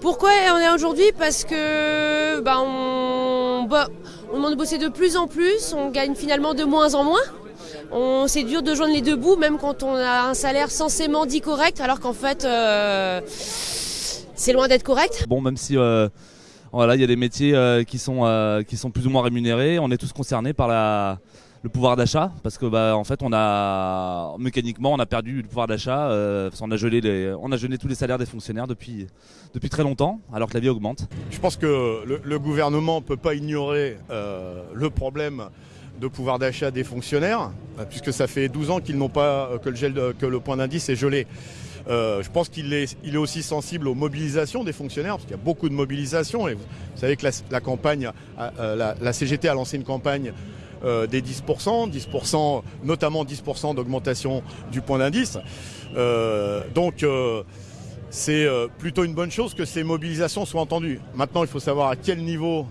Pourquoi on est aujourd'hui Parce que bah, on, demande de bosser de plus en plus, on gagne finalement de moins en moins. On, c'est dur de joindre les deux bouts, même quand on a un salaire censément dit correct, alors qu'en fait, euh, c'est loin d'être correct. Bon, même si euh, voilà, il y a des métiers euh, qui sont qui sont plus ou moins rémunérés, on est tous concernés par la le pouvoir d'achat parce que bah en fait on a mécaniquement on a perdu le pouvoir d'achat euh, qu'on a gelé les on a gelé tous les salaires des fonctionnaires depuis depuis très longtemps alors que la vie augmente. Je pense que le, gouvernement peut pas ignorer euh, le problème de pouvoir d'achat des fonctionnaires euh, puisque ça fait 12 ans qu'ils n'ont pas que le gel que le point d'indice est gelé. Je pense qu'il est, il est aussi sensible aux mobilisations des fonctionnaires, parce qu'il y a beaucoup de mobilisations. Et vous, savez que la, campagne, la CGT a lancé une campagne euh, des 10%, 10%, notamment 10% d'augmentation du point d'indice. Euh, donc euh, c'est euh, plutôt une bonne chose que ces mobilisations soient entendues. Maintenant, il faut savoir à quel niveau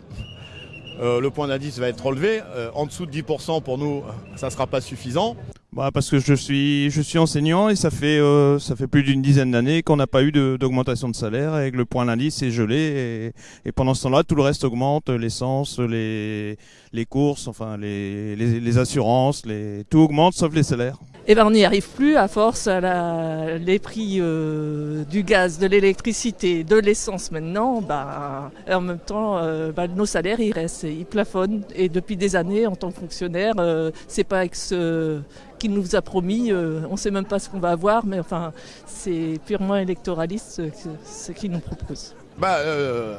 le point d'indice va être relevé. En dessous de 10% pour nous, ça ne sera pas suffisant. Bah parce que je suis je suis enseignant et ça fait euh, ça fait plus d'une dizaine d'années qu'on n'a pas eu d'augmentation de, salaire et que le point d'indice est gelé et, et pendant ce temps-là tout le reste augmente l'essence les les courses enfin les, les les assurances les tout augmente sauf les salaires. Eh ben, on n'y arrive plus à force à la, les prix euh, du gaz, de l'électricité, de l'essence maintenant. Bah, en même temps, bah, nos salaires ils restent, ils plafonnent. Et depuis des années, en tant que fonctionnaire, euh, c'est pas avec ce qu'il nous a promis. euh, on sait même pas ce qu'on va avoir, mais enfin, c'est purement électoraliste ce qu'il nous propose. Bah, euh,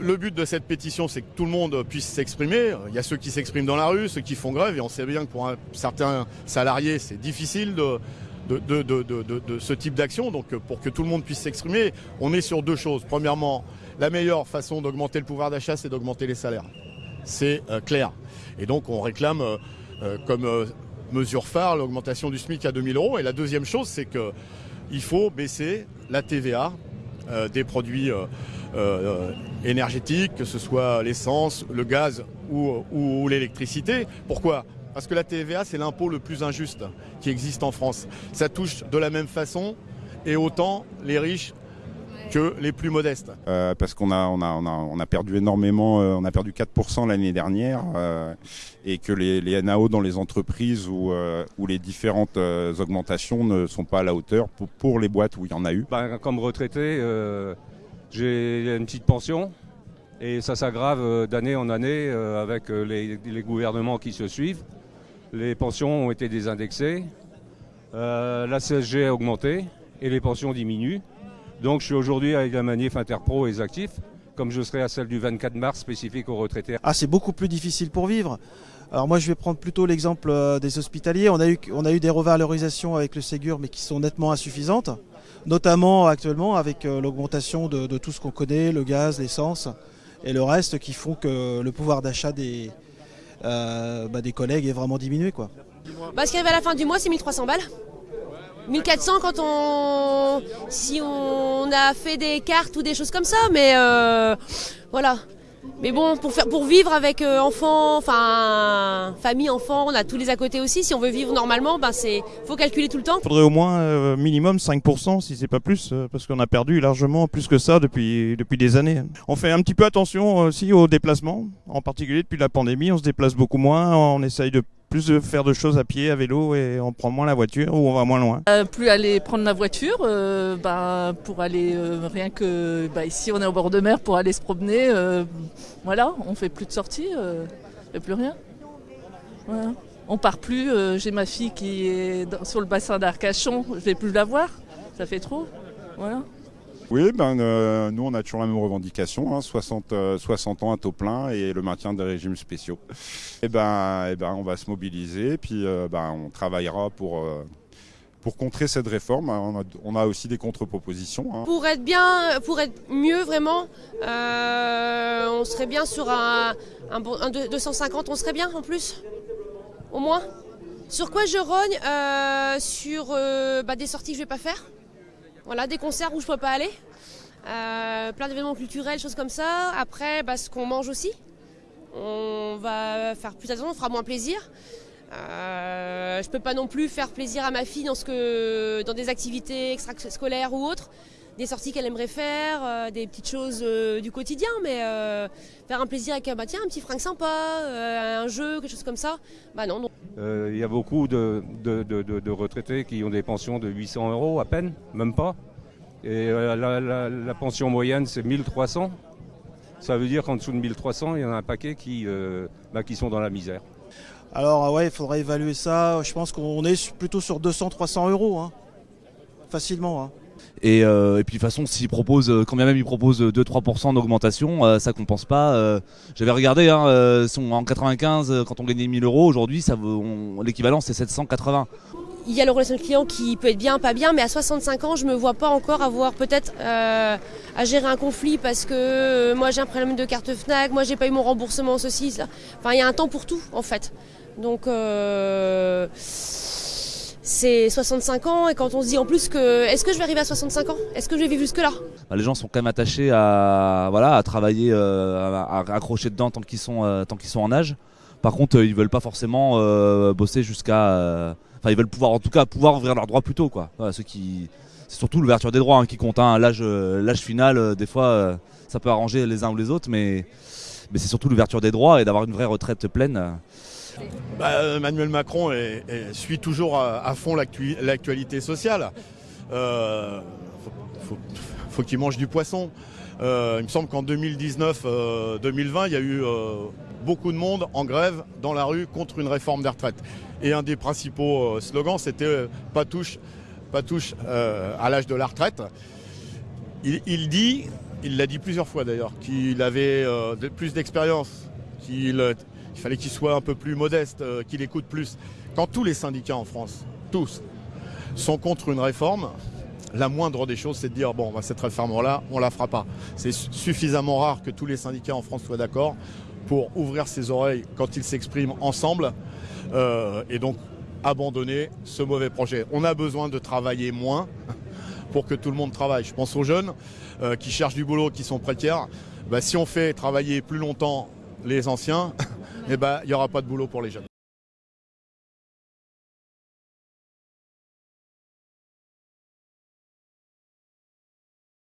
le, but de cette pétition, c'est que tout le monde puisse s'exprimer. Il y a ceux qui s'expriment dans la rue, ceux qui font grève, et on sait bien que pour un, certains salariés, c'est difficile de, de, de, de, ce type d'action. Donc, euh, pour que tout le monde puisse s'exprimer, on est sur deux choses. Premièrement, la meilleure façon d'augmenter le pouvoir d'achat, c'est d'augmenter les salaires. C'est euh, clair. Et donc, on réclame euh, comme mesure phare l'augmentation du SMIC à 2000 euros. Et la deuxième chose, c'est que il faut baisser la TVA des produits énergétiques, que ce soit l'essence, le gaz ou, ou- ou l'électricité. Pourquoi? Parce que la TVA, c'est l'impôt le plus injuste qui existe en France. Ça touche de la même façon et autant les riches que les plus modestes. Euh, parce qu'on a, on a, on a, on a perdu énormément, euh, on a perdu 4% l'année dernière, euh, et que les, les NAO dans les entreprises où, euh, où les différentes euh, augmentations ne sont pas à la hauteur pour, pour les boîtes où il y en a eu. Ben, comme retraité, euh, j'ai une petite pension et ça s'aggrave euh, d'année en année euh, avec euh, les, gouvernements qui se suivent. Les pensions ont été désindexées, la CSG a augmenté et les pensions diminuent. Donc je suis aujourd'hui avec la manif Interpro et les actifs, comme je serai à celle du 24 mars spécifique aux retraités. Ah, c'est beaucoup plus difficile pour vivre. Alors moi, je vais prendre plutôt l'exemple euh, des hospitaliers. On a eu, on a eu des revalorisations avec le Ségur, mais qui sont nettement insuffisantes, notamment actuellement avec euh, l'augmentation de, tout ce qu'on connaît, le gaz, l'essence et le reste, qui font que le pouvoir d'achat des, euh, bah, collègues est vraiment diminué, quoi. Bah, ce qui arrive à la fin du mois, c'est 1300 balles. 1400 quand on. si on a fait des cartes ou des choses comme ça, mais voilà. Mais bon, pour, faire, pour vivre avec euh, enfants, enfin famille, enfants, on a tous les à côté aussi. Si on veut vivre normalement, ben c'est faut calculer tout le temps. Il faudrait au moins euh, minimum 5% si c'est pas plus euh, parce qu'on a perdu largement plus que ça depuis depuis des années. On fait un petit peu attention aussi aux déplacements, en particulier depuis la pandémie, on se déplace beaucoup moins, on essaye de plus de faire de choses à pied, à vélo et on prend moins la voiture ou on va moins loin. Euh, plus aller prendre la voiture, euh, bah, pour aller euh, rien que bah, ici on est au bord de mer pour aller se promener, voilà, on fait plus de sorties, on plus rien. On part plus. J'ai ma fille qui est sur le bassin d'Arcachon, je vais plus la voir, ça fait trop. Voilà. Oui, ben, euh, nous on a toujours la même revendication, hein, 60, euh, 60 ans à taux plein et le maintien des régimes spéciaux. Et ben, et ben, on va se mobiliser, puis euh, ben, on travaillera pour, pour contrer cette réforme. On a, aussi des contre-propositions. hein. Pour être bien, pour être mieux vraiment, on serait bien sur un, un, bon- un deux- 250, on serait bien en plus, au moins? Sur quoi je rogne Sur bah, des sorties que je vais pas faire? Voilà, des concerts où je peux pas aller. Euh, plein d'événements culturels, choses comme ça. Après, bah, ce qu'on mange aussi. On va faire plus attention, on fera moins plaisir. Euh, je peux pas non plus faire plaisir à ma fille dans, ce que, dans des activités extrascolaires ou autres. Des sorties qu'elle aimerait faire, euh, des petites choses euh, du quotidien, mais euh, faire un plaisir avec bah, tiens, un petit fringue sympa, euh, un jeu, quelque chose comme ça. Bah non. non. Euh, Il y a beaucoup de, de- de- de- de retraités qui ont des pensions de 800 euros à peine, même pas. Et euh, la, la- la pension moyenne, c'est 1300. Ça veut dire qu'en dessous de 1300, il y en a un paquet qui, euh, bah, qui sont dans la misère. Alors euh, ouais, il faudrait évaluer ça. Je pense qu'on est plutôt sur 200-300 euros, hein. facilement. hein. Et, euh, et puis de toute façon, s'ils proposent, euh, quand bien même ils proposent 2-3% d'augmentation, euh, ça compense pas. euh, J'avais regardé, hein, en 95, euh, quand on gagnait 1000 euros, aujourd'hui, l'équivalent c'est 780. Il y a le relation client qui peut être bien, pas bien, mais à 65 ans, je me vois pas encore avoir peut-être à gérer un conflit parce que moi j'ai un problème de carte Fnac, moi j'ai pas eu mon remboursement, ceci, cela. Enfin, il y a un temps pour tout en fait. Donc c'est 65 ans et quand on se dit en plus que est-ce que je vais arriver à 65 ans? Est-ce que je vais vivre jusque là Bah, les gens sont quand même attachés à, travailler, euh, à, accrocher dedans tant qu'ils sont, euh, tant qu'ils sont en âge. Par contre, euh, ils veulent pas forcément bosser jusqu'à. Enfin, ils veulent pouvoir, en tout cas, pouvoir ouvrir leurs droits plus tôt, c'est surtout l'ouverture des droits hein, qui compte. hein. L'âge, final, des fois, ça peut arranger les uns ou les autres, mais c'est surtout l'ouverture des droits et d'avoir une vraie retraite pleine. Euh. Bah, Emmanuel Macron suit toujours à, fond l'actu- l'actualité sociale. Euh, faut, qu'il mange du poisson. Euh, il me semble qu'en 2019-2020, il y a eu euh, beaucoup de monde en grève dans la rue contre une réforme des retraites. Et un des principaux euh, slogans, c'était euh, pas touche, euh, à l'âge de la retraite. Il, dit, il l'a dit plusieurs fois d'ailleurs, qu'il avait euh, plus d'expérience, qu'il euh, il fallait qu'il soit un peu plus modeste, euh, qu'il écoute plus. Quand tous les syndicats en France, tous, sont contre une réforme, la moindre des choses, c'est de dire bon, bah, cette réforme-là, on la fera pas. C'est su- suffisamment rare que tous les syndicats en France soient d'accord pour ouvrir ses oreilles quand ils s'expriment ensemble euh, et donc abandonner ce mauvais projet. On a besoin de travailler moins pour que tout le monde travaille. Je pense aux jeunes euh, qui cherchent du boulot, qui sont précaires. Bah, si on fait travailler plus longtemps les anciens, eh ben, il n'y aura pas de boulot pour les jeunes.